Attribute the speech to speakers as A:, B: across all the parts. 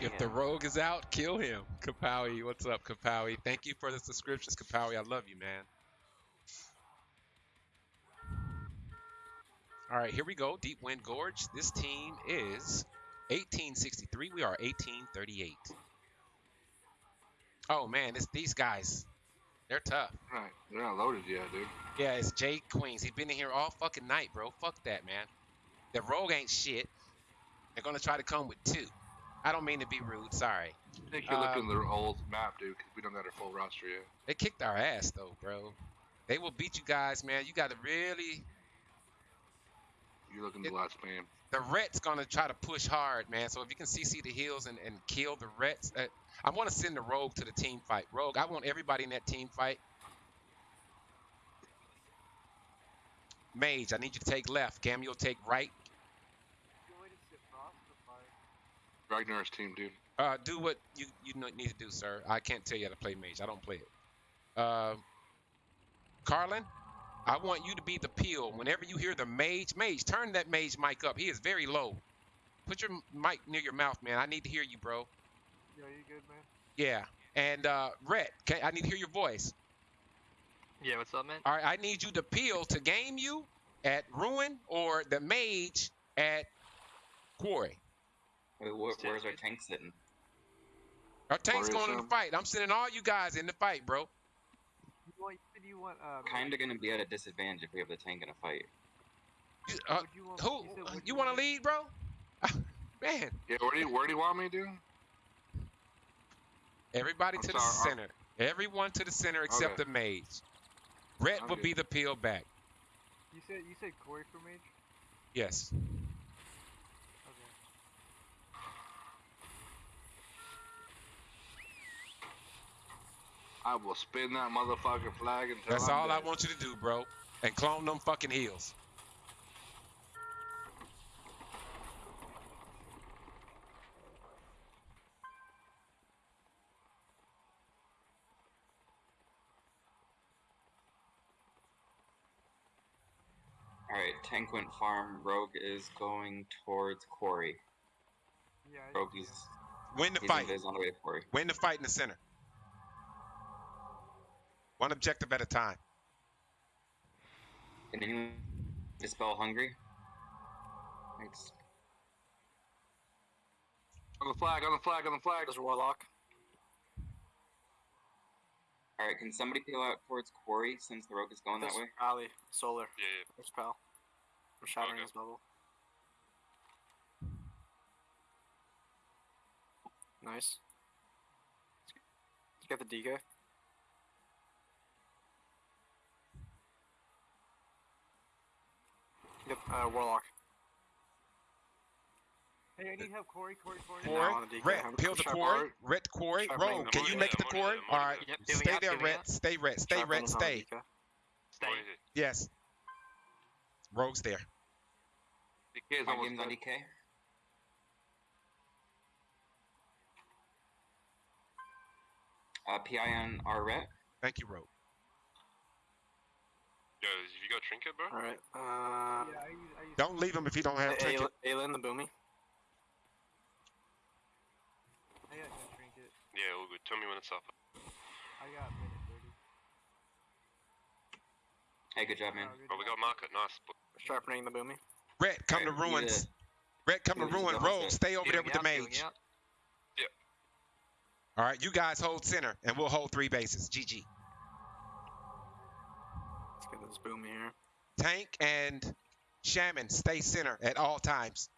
A: If the rogue is out, kill him. Kapowie, what's up, Kapowie? Thank you for the subscriptions, Kapowie. I love you, man. All right, here we go. Deepwind Gorge. This team is 1863. We are 1838. Oh man, it's these guys. They're tough.
B: Right, they're not loaded yet, dude.
A: Yeah, it's Jay Queens. He's been in here all fucking night, bro. Fuck that, man. The rogue ain't shit. They're gonna try to come with two. I don't mean to be rude. Sorry.
B: I think you're
A: Uh,
B: looking at their old map, dude, 'cause we don't got our full roster yet.
A: They kicked our ass though, bro. They will beat you guys, man. You got to really.
B: You're looking at the last spam.
A: The Rets gonna try to push hard, man. So if you can CC the heals and, and kill the Rets, uh, I want to send the Rogue to the team fight. Rogue, I want everybody in that team fight. Mage, I need you to take left. Gam, you'll take right.
B: Ragnar's team, dude.
A: Uh, do what you you need to do, sir. I can't tell you how to play Mage. I don't play it. Uh, Carlin, I want you to be the peel. Whenever you hear the Mage, Mage, turn that Mage mic up. He is very low. Put your mic near your mouth, man. I need to hear you, bro.
C: Yeah, you good, man?
A: Yeah. And uh, Rhett, okay, I need to hear your voice.
D: Yeah, what's up, man?
A: All right, I need you to peel to game you at Ruin or the Mage at Quarry.
E: Wait, where, where's our tank sitting?
A: Our tank's going in the fight. I'm sending all you guys in the fight, bro.
C: Want? You said you want? Uh,
E: Kind of gonna be at a disadvantage if we have the tank in a fight.
A: Uh,
C: you want-
A: who?
C: you said
A: You
C: you
A: want to lead, bro? Man,
B: Yeah, where do you where do you want me, dude?
A: everybody
B: I'm
A: to the
B: sorry,
A: center. Everyone to the center except
B: Okay.
A: the Mage. Rhett
B: I'm
A: will be the peel back.
C: You said you said Quarry for mage.
A: Yes.
B: I will spin that motherfucking flag until
A: That's
B: I'm
A: all I want you to do, bro. And clone them fucking heals.
E: Alright, tank went farm. Rogue is going towards quarry.
C: Yeah.
E: Rogue
C: see
E: is.
A: Win the
E: he's
A: fight.
E: on the way to quarry.
A: Win the fight in the center. One objective at a time.
E: Can anyone dispel hungry? Thanks.
B: On the flag, on the flag, on the flag.
D: There's Warlock.
E: Alright, can somebody peel out towards quarry since the rogue is going that way?
D: Ali, Solar.
F: Yeah, yeah.
D: There's Pal. I'm shattering
F: Okay.
D: his bubble. Nice. Let's get the DK. Get uh, Warlock.
C: Hey, I need help, Quarry. Quarry. Quarry.
D: Yeah.
A: Quarry,
D: on the DK,
A: Rhett, peel the
D: sharp
A: quarry,
B: alert.
A: Rhett the quarry, Rogue, can you make
F: it,
A: it the
F: I'm on it,
A: quarry?
F: I'm on it.
A: All right,
D: Yep,
A: stay there,
D: doing
A: Rhett,
D: up.
A: stay Rhett, stay Rhett,
D: is on the
A: stay.
D: DK.
F: What is it?
A: Yes. Rogue's there.
B: The kid's
E: My
B: almost
E: game's on. DK. Uh, PI on our ret.
A: Thank you, Rogue.
F: Yo, have you got trinket, bro?
D: Alright. Uh,
C: Yeah, I use. I use
A: Don't leave him if you don't have trinket.
D: Aelin, the boomy.
C: I got no trinket.
F: Yeah, all good. Tell me when it's up.
C: I got minute thirty.
E: Hey, good job, man.
C: Oh, good
F: Oh, we got market. Nice.
D: Sharpening the boomy.
A: Rhett, come to
E: Alright, we need
A: ruins.
E: to-
A: Rhett, come to
E: we need to
A: ruin.
E: go
A: Rogue,
E: it.
A: stay over there with the
D: out, healing
A: mage.
D: out.
A: All right, you guys hold center, and we'll hold three bases. GG.
D: Let's get this boomy here.
A: Tank and Shaman stay center at all times.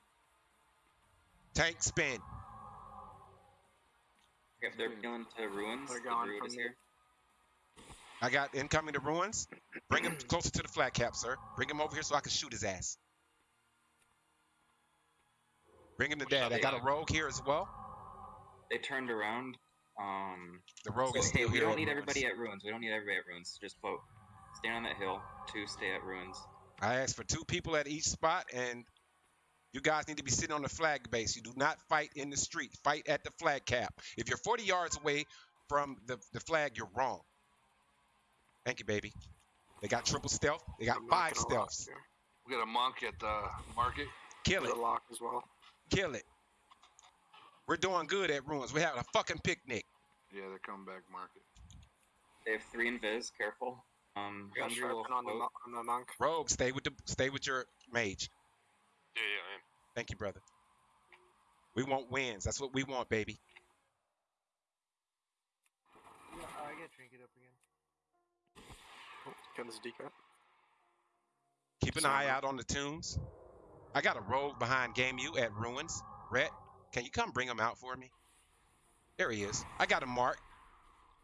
A: Tank spin.
E: If they're going to ruins,
D: They're
E: the
D: gone
E: druid
D: from
E: is here.
A: I got incoming to ruins. Bring him closer to the flat cap, sir. Bring him over here so I can shoot his ass. Bring him to
F: What's
A: dad. I got a rogue here as well.
E: They turned around. Um,
A: The rogue
E: so,
A: is
E: hey,
A: still
E: we
A: here.
E: don't need
A: ruins.
E: everybody at ruins. We don't need everybody at ruins. Just vote. Stand on that hill. Two, stay at ruins.
A: I asked for two people at each spot, and you guys need to be sitting on the flag base. You do not fight in the street. Fight at the flag cap. If you're 40 yards away from the, the flag, you're wrong. Thank you, baby. They got triple stealth. They got five
D: knocking lock
A: stealths.
B: We got a monk at the market.
A: Kill it.
D: lock as well.
A: Kill it. We're doing good at ruins. We're having a fucking picnic.
B: Yeah, they're coming back market.
E: They have three invis. Careful. Um,
D: We got sharpen on the, on the monk.
A: Rogue, stay with the stay with your mage.
F: Yeah, yeah, I am.
A: Thank you, brother. We want wins. That's what we want, baby.
C: Yeah, uh, I got trinket up again.
D: Oh, got this decoy.
A: Keep an eye out on the tombs. I got a rogue behind Game U at ruins. Rhett, can you come bring him out for me? There he is. I got him marked,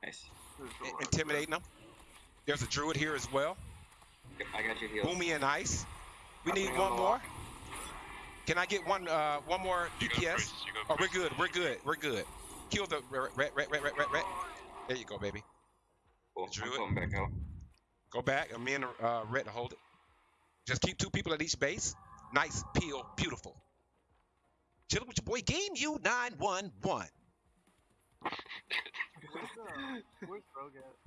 E: Nice.
A: i- intimidating him. There's a druid here as well.
E: Yep, I got you healed.
A: Boomy and ice. We
D: I'm
A: need
D: bringing on
A: one more.
D: lock.
A: Can I get one uh one more
F: You
A: DPS?
F: priest, you go
A: Oh, we're good. We're good. We're good. Kill the red, red, red, red, red, red, red. There you go, baby.
E: Cool. I'm
A: Druid.
E: going back out.
A: Go back. And me and uh, Red hold it. Just keep two people at each base. Nice peel. Beautiful. Chilling with your boy Game U 911.
C: Where's, uh, where's Rogue at?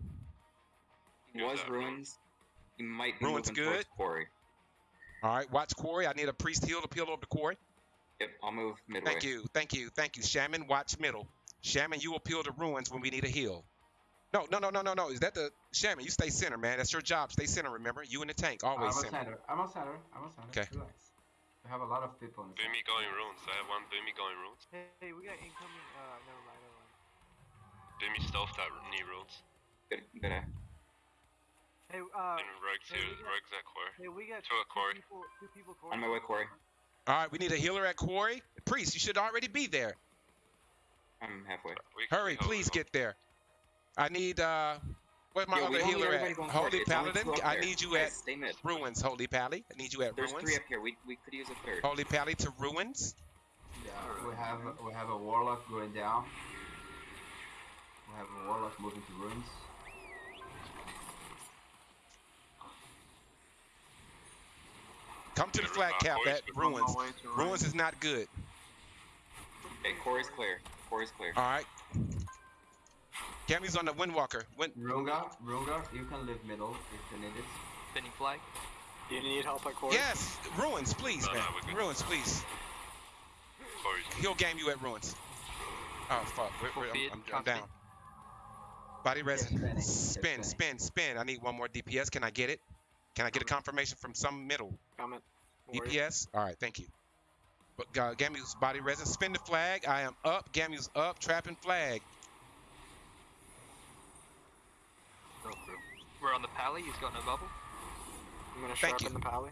E: He
F: Here's
E: was
F: that
E: ruins. He might be
A: Ruins good.
E: quarry.
A: All right, watch Quarry. I need a priest heal to peel over to Quarry.
E: Yep, I'll move midway.
A: Thank you, thank you, thank you. Shaman, watch middle. Shaman, you will peel the ruins when we need a heal. No, no, no, no, no, no. Is that the Shaman? You stay center, man. That's your job. Stay center. Remember, you in the tank, always
G: I'm
A: always center.
G: center. I'm on center. I'm on center.
A: Okay.
G: Relax. We have a lot of people in the
F: Boomy going runes. I have one Boomy going runes.
C: Hey, hey, we got incoming. Uh, never mind, never mind.
F: Boomy stealth that knee runes.
E: Good, good eye.
C: Hey, uh,
F: And Rogue's
C: hey,
F: here.
C: we got-
F: Rogue's at core.
C: hey, we got
F: Two at quarry.
C: people. Two people.
E: On my way, Quarry.
A: All right, we need a healer at Quarry. Priest, you should already be there.
E: I'm halfway.
F: We
A: Hurry, please get there. I need uh, where's my
E: Yo,
A: other healer at? Holy
E: forward. It's only
A: Paladin. I need you
E: Guys,
A: at
E: Stay
A: ruins. Holy Pally. I need you at ruins.
E: There's three up here. We, we could use a third.
A: Holy Pally to ruins.
G: Yeah, we have we have a warlock going down. We have a warlock moving to ruins.
A: Come to the
F: flat
A: cap
F: boys,
A: at
F: we're on
A: ruins.
B: my way to
A: Ruins is not good.
E: Okay, Quarry's clear. Quarry's clear.
A: All right. Cammy's on the Windwalker. Wind.
G: Runga, Runga, you can live middle if you need it.
C: Spinning flag.
D: Do you need help at quarry?
A: Yes, ruins, please,
F: No, no,
A: man.
F: we're.
A: Ruins, please.
F: Quarry's
A: He'll game you at ruins. Oh fuck, we're, we're, I'm, I'm, I'm down. Body resin.
G: spinning,
A: Spin, spin, spin. I need one more DPS. Can I get it? Can I get a confirmation from some middle
D: Comment. Warrior.
A: DPS? All right, thank you. But uh, Gamu's body resin. Spin the flag. I am up. Gamu's up. Trapping flag.
B: Go.
C: We're on the pally. He's got no bubble.
D: I'm gonna
A: Thank
D: sharpen
A: you.
D: the pally.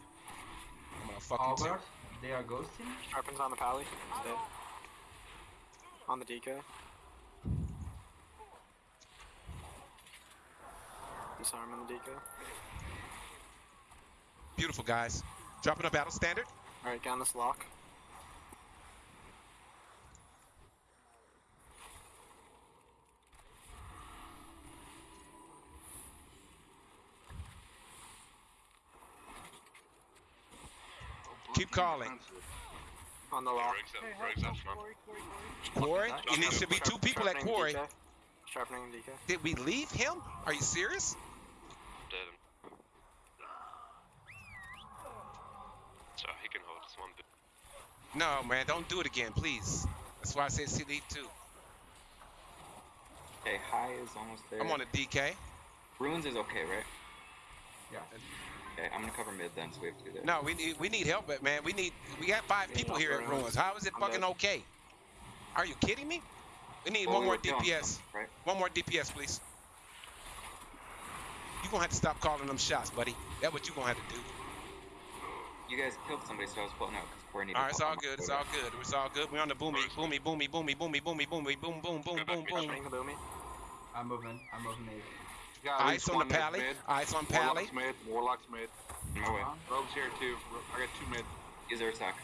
A: I'm gonna fucking too.
G: Albert, they are ghosting.
D: Sharpen's on the pally. He's dead. On the deco. Disarm on the deco.
A: Beautiful guys. Dropping a battle standard.
D: All right, down this lock.
A: Keep calling.
D: On the lock.
A: Quarry? It needs to be two people at
D: quarry.
A: Did we leave him? Are you serious? No, man, don't do it again, please. That's why I said CD two.
E: Okay, high is almost there.
A: I'm on a DK.
E: Ruins is okay, right?
G: Yeah.
E: Okay, I'm gonna cover mid then, so we have to do there.
A: No, we need we need help, but man, we need we got five people here at Ruins. How is it
D: I'm
A: fucking
D: dead.
A: okay? Are you kidding me? We need
E: Well,
A: one
E: we
A: more DPS.
E: some, right?
A: One more DPS, please. You gonna have to stop calling them shots, buddy. That's what you gonna have to do.
E: You guys killed somebody, so I was pulling out where I
A: All right, it's all good. It's all good. It's all good. We're on the boomy, boomy, boomy, boomy, boomy, boomy, boomy, boom, boom, boom, boom, boom.
D: boom.
G: I'm moving. I'm moving.
A: Ice on the pally. Ice on pally.
B: Warlock's mid. Warlock's mid.
E: No way. Uh-huh.
B: Rogue's here too. I got two mid.
E: Is there a attack?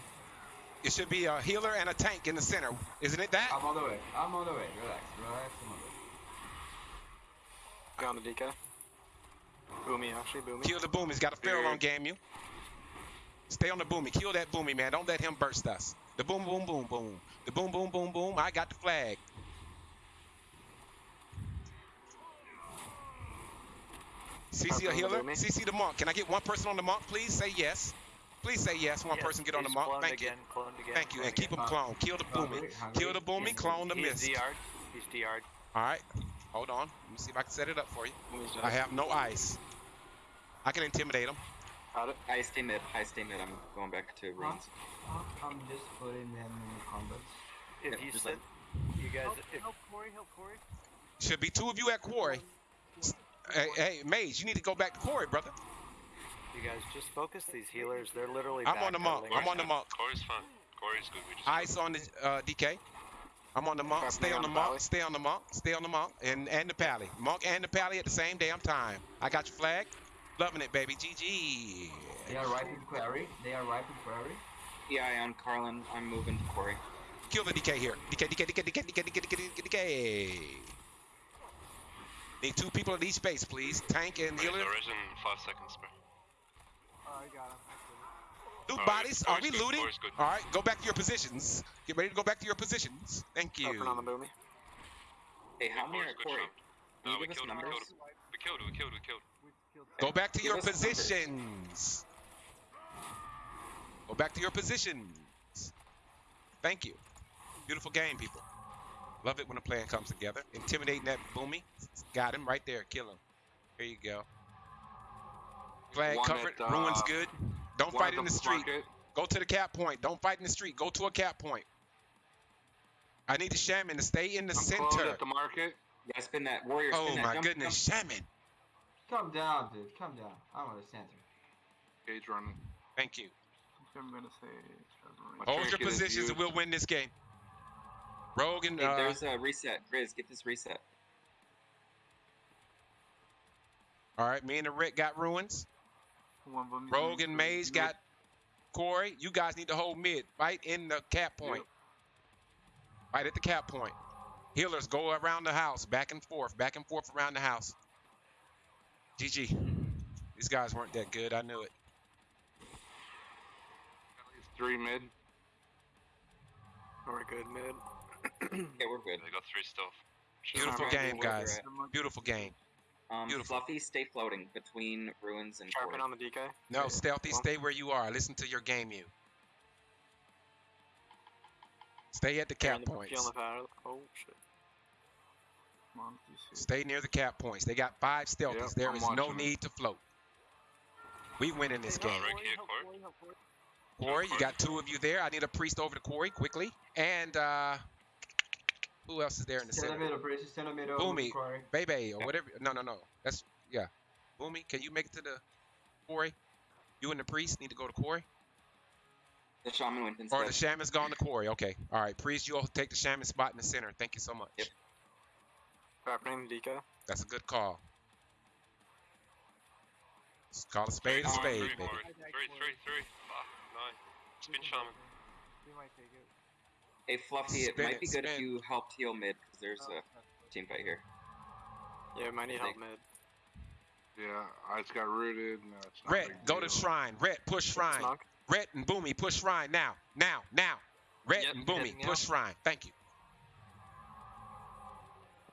A: It should be a healer and a tank in the center. Isn't it that?
G: I'm on the way. I'm on the way. Relax. Relax. I'm on the way.
D: Got the DK. Boomy, actually. Boomy.
A: Kill the boomy's got a feral on game you. Stay on the boomy. Kill that boomy, man. Don't let him burst us. The boom, boom, boom, boom. The boom, boom, boom, boom. I got the flag. CC a
D: the
A: healer.
D: boomy.
A: CC the monk. Can I get one person on the monk, please? Say yes. Please say yes. One
C: Yes,
A: person get on the
C: monk.
A: Thank you.
C: again, Cloned again.
A: Thank you.
C: cloned
A: And keep
C: again.
A: him clone. Kill the booming.
G: Hungry, hungry,
A: Kill the booming.
G: hungry.
A: Clone the
C: He's
A: mist.
C: DR'd. He's DR'd.
A: All right. Hold on. Let me see if I can set it up for you. I have no ice. I can intimidate him.
D: Got it.
E: I stay mid. I stay mid. I'm going back to ruins.
G: I'm just putting them in the combats.
C: If
E: Yeah,
C: you
E: just
C: said, you guys,
H: Help,
C: if
H: help Quarry, help Quarry.
A: Should be two of you at quarry. Hey, hey, Mage, you need to go back to quarry, brother.
C: you guys just focus these healers, they're literally.
A: I'm on the monk. I'm on the
C: right
A: monk.
F: Quarry's fine. Quarry's good. We just
A: Ice on the uh, DK. I'm on the monk. Stay on the monk. Stay on the monk. Stay on the monk. And and the pally. Monk and the pally at the same damn time. I got your flag. Loving it, baby. GG.
G: They are right in quarry. They are right in quarry.
E: PI on Carlin. I'm moving to Quarry.
A: Kill the DK here. DK, DK, DK, DK, DK, DK, DK, DK, DK. Need two people at each base, please. Tank and healer.
F: the res in five seconds, bro.
H: Oh, I got him. I
A: Loot bodies. Are we
F: good,
A: looting? All right, go back to your positions. Get ready to go back to your positions. Thank you.
D: Open on the boomy.
E: Hey, how many are at Quarry?
F: shot. No,
E: you
F: we
E: give us
F: killed. We
E: numbers?
F: killed him. We killed him. We killed him. We killed him.
A: Go back to your positions. Go back to your positions. Thank you. Beautiful game, people. Love it when a plan comes together. Intimidating that boomy. Got him right there. Kill him. Here you go. Flag
B: One
A: covered.
B: at,
A: Ruins
B: uh,
A: good. Don't fight in the street.
B: market.
A: Go to the cap point. Don't fight in the street. Go to a cap point. I need the shaman to stay in the
B: I'm
A: center.
B: at the market.
E: Yeah, spin that. Warrior,
A: Oh
E: that.
A: my
E: Jump,
A: goodness, shaman.
G: Calm down, dude. Calm down. I'm on the center.
B: Gauge running.
A: Thank you.
D: I'm gonna say.
B: My
A: Hold your positions and we'll win this game. Rogue and
E: Hey,
A: uh,
E: there's a reset. Grizz, get this reset.
A: all right, me and the Rick got ruins.
D: One boomy's
A: Rogue and
D: to
A: Maze
D: mid.
A: got Quarry. You guys need to hold mid. Right in the cap point. Right at the cap point. Healers go around the house, back and forth, back and forth around the house. GG. These guys weren't that good. I knew it.
B: At least three mid.
D: We're good mid.
E: Yeah, we're good.
F: They got three stealth. Should
A: Beautiful game,
E: where
A: guys. Beautiful game.
E: Um,
A: Beautiful.
E: Fluffy, stay floating between ruins and
D: Sharpen on the DK.
A: No,
D: Yeah.
A: stealthy,
D: Well,
A: stay where you are. Listen to your game you. Stay at the
D: you're
A: cap
D: on
A: points.
D: the. Oh shit. Come on,
A: Stay near the cap points. They got five stealthies.
B: Yep,
A: there
B: I'm
A: is no
B: it.
A: need to float. We win in this game.
F: Right
H: Quarry,
F: here, Quarry.
H: Quarry, help Quarry.
A: Quarry, you got two of you there. I need a priest over to Quarry quickly. And uh who else is there in the
G: Stand
A: center?
G: middle, Brace. Stand middle.
A: Boomy.
G: Quarry.
A: Bebe or whatever. No, no, no. That's yeah. Boomy, can you make it to the Quarry? You and the priest need to go to Quarry?
E: The shaman went
A: Or the shaman's gone to Quarry. Okay. All right. Priest, you'll take the shaman spot in the center. Thank you so much.
E: Yep.
D: Sharpening the
A: That's a good call. Let's call a spade a spade,
F: three,
A: baby.
F: Quarry. Three, three, three. Ah, nine. Spin shaman.
H: We might take it.
E: Hey, Fluffy, it might
A: it,
E: be good if you helped heal mid, because there's
H: Oh,
E: a team fight here.
D: Yeah, might need help mid.
B: Yeah, I just got rooted. No, it's not a
A: Red,
B: big
A: go to shrine. Red, push shrine. Red and Boomy, push shrine now. Now, now. Red
C: Yep,
A: and Boomy, push
C: out.
A: shrine. Thank you.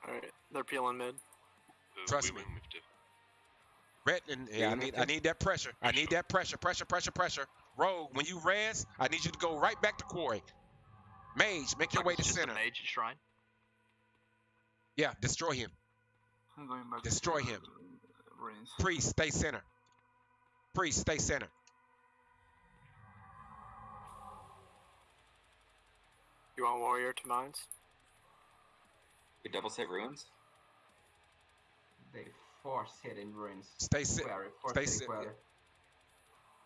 D: Alright, they're peeling mid.
F: Uh,
A: Trust me.
F: win.
A: Red and yeah, I
E: Yeah,
A: need. I need that pressure. I need that pressure. Pressure, pressure, pressure. Rogue, when you res, I need you to go right back to quarry. Mage, make your way to center.
C: mage shrine.
A: Yeah, destroy him.
D: I'm going back.
A: Destroy
D: to,
A: him.
D: uh, Ruins.
A: Priest, stay center. Priest, stay center.
D: You want warrior to mines?
E: We double set ruins.
G: They force hit in ruins.
A: Stay ci-
G: Quarry.
A: Stay
G: hit
A: ci-
G: quarry.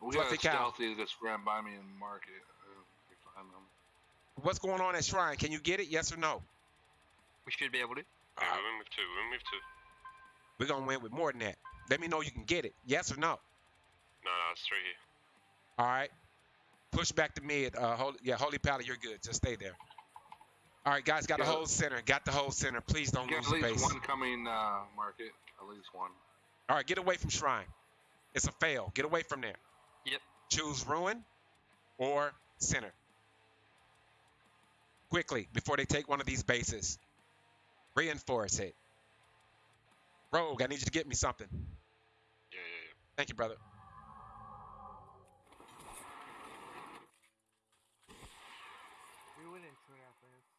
B: We got
A: Fluffy
B: a
A: cow.
B: stealthy that just ran by me in the market. Uh, we find them.
A: What's going on at shrine? Can you get it? Yes or no?
C: We should be able to.
F: Yeah, we win with two. We win with two.
A: We're gonna win with more than that. Let me know you can get it. Yes or no?
F: No, no, it's three here.
A: All right. Push back to mid. Uh, hold, yeah, Holy Pally, you're good. Just stay there. All right, guys, got
B: yeah.
A: the whole center. Got the whole center. Please don't lose the base.
B: At least one coming, uh, market. At least one.
A: All right, get away from Shrine. It's a fail. Get away from there.
C: Yep.
A: Choose Ruin or Center. Quickly, before they take one of these bases. Reinforce it. Rogue, I need you to get me something.
F: Yeah, yeah, yeah.
A: Thank you, brother. We win in two and a half minutes.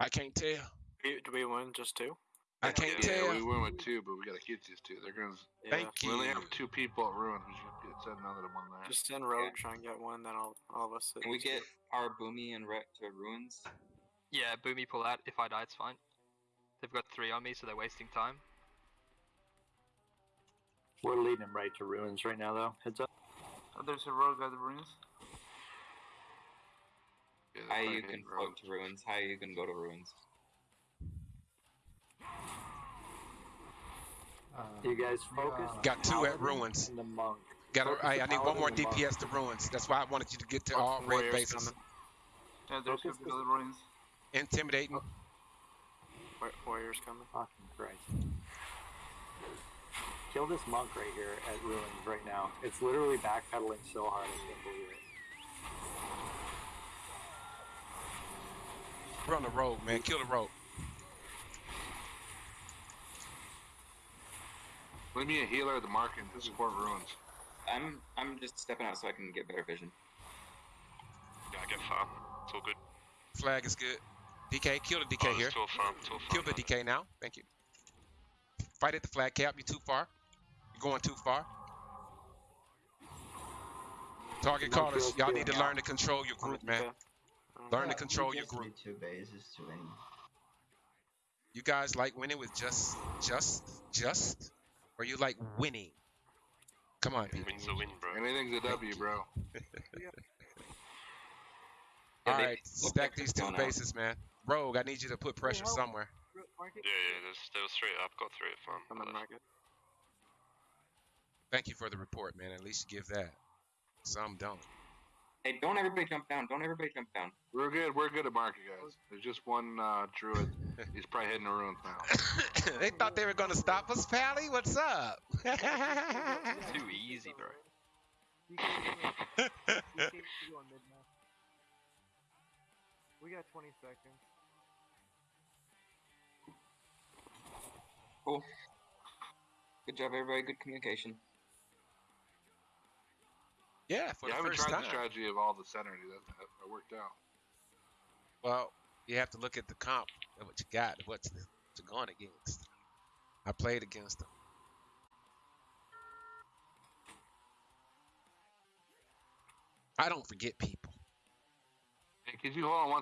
A: I can't tell.
D: Do do we win just two?
A: I can't
B: Yeah,
A: tell.
B: we win with two, but we gotta get these two. They're gonna.
D: Yeah.
A: Thank
B: We only have two people at ruins. We should get send another one there.
D: Just send Rogue, try and get one, then all, all of us.
E: Can we
D: two.
E: get our Boomy and Rhett to ruins?
I: Yeah, Boomy pull out. If I die, it's fine. They've got three on me, so they're wasting time.
J: We're leading them right to ruins right now, though. Heads up.
H: Oh, there's a rogue at the ruins.
B: Yeah,
E: How you can float to ruins? How you can go to ruins?
J: You guys uh, focus.
A: Uh, Got two at ruins.
J: The monk.
A: Got
J: Focus
A: I, need one more
J: paladin and monk.
A: DPS to ruins. That's why I wanted you to get to all red bases.
H: Yeah, there's
J: Focus
H: a
J: the-
H: the ruins.
A: Intimidating. Oh.
D: Wa- Warriors coming.
J: Fucking Christ. Kill this monk right here at ruins right now. It's literally backpedaling so hard I can't believe it.
A: We're on the road, man. Kill the road.
B: Leave me a healer at the market to support ruins.
E: I'm I'm just stepping out so I can get better vision.
F: Yeah, I get far. It's all good.
A: Flag is good. DK, kill the
F: oh,
A: DK
F: there's
A: here.
F: Two off farm, two
A: Kill
F: farm.
A: the DK now. Thank you. Fight at the flag cap. You're too far. You're going too far. Target
J: No
A: callers, y'all need to learn to control your group, man. Learn to control your group.
G: Two bases to win.
A: You guys like winning with just, just, just, or you like winning? Come on, people.
F: Win's a win, bro.
B: Anything's a W, bro.
E: Yeah,
A: All
E: they
A: right, stack these two
E: going out.
A: bases, man. Rogue, I need you to put pressure
H: help.
A: somewhere.
H: Ro-
F: Yeah, yeah, there's, there was three. I've got three at farm.
D: Coming market.
A: Thank you for the report, man. At least give that. Some don't.
E: Hey, don't everybody jump down. Don't everybody jump down.
B: We're good. We're good at market, guys. There's just one uh, druid. He's probably heading to ruins now.
A: they thought they were gonna stop us, Pally. What's up?
I: Too easy, bro.
H: You go- DK, you go on. We got 20 seconds.
E: Cool. Good job, everybody. Good communication.
A: Yeah, for
B: yeah, I
A: the
B: haven't
A: first
B: tried
A: time.
B: the strategy of all the center. That, that, that worked out.
A: Well, you have to look at the comp and what you got, what's what you're going against. I played against them. I don't forget people.
B: Hey, could you hold on one